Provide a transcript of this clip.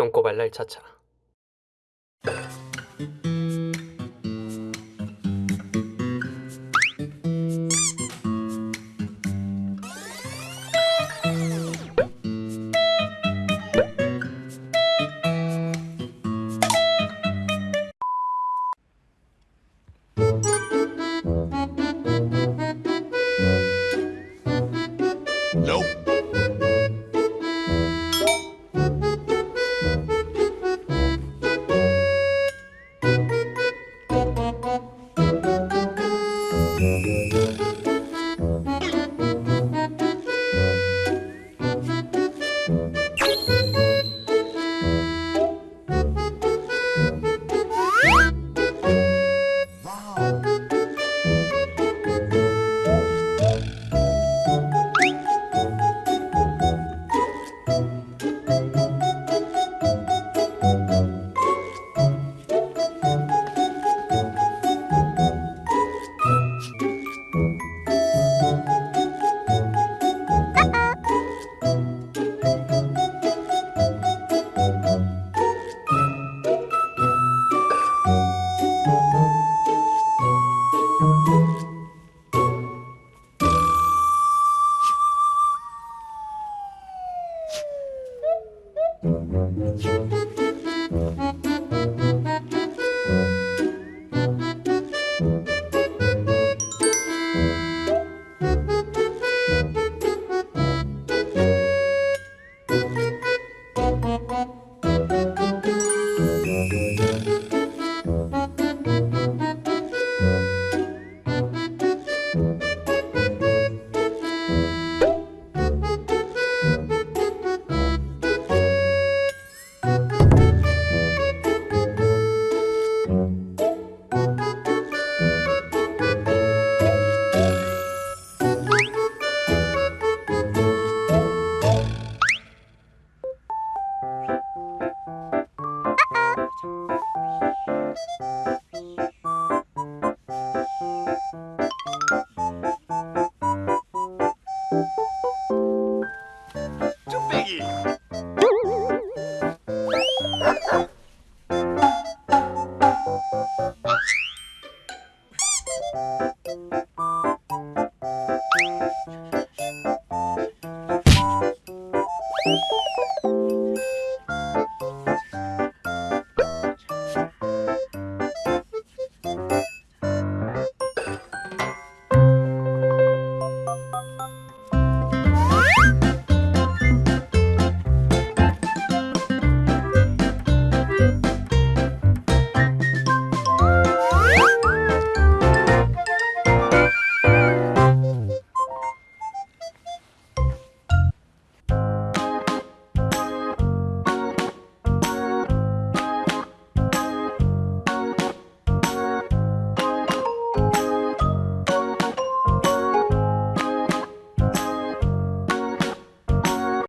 똥꼬발랄 차차 Nope. 쭈빼기.